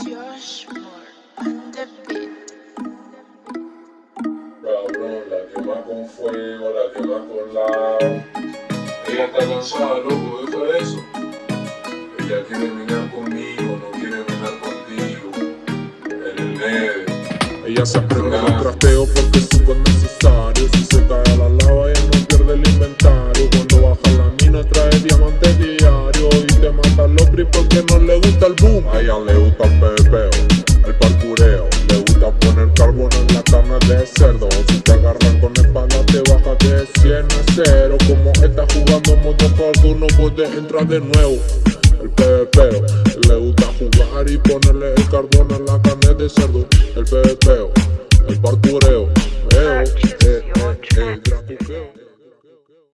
Ashmore on the beat. La quema con fuego, la quema con lava. Ella está cansada, loco, deja eso. Ella quiere minar conmigo, no quiere minar contigo. En el medio. Ella se aprende el trasteo porque es necesario Si se cae a la lava ella no pierde el inventario Cuando baja la mina trae diamantes gusta el boom. A ella le gusta el pepeo, el parkureo Le gusta poner carbón en la carne de cerdo. Si te agarran con espalda te bajas de 100 a 0 Como estás jugando modo hardcore no puedes entrar de nuevo. El pepeo, le gusta jugar y ponerle el carbón en la carne de cerdo. El pepeo, el parkureo,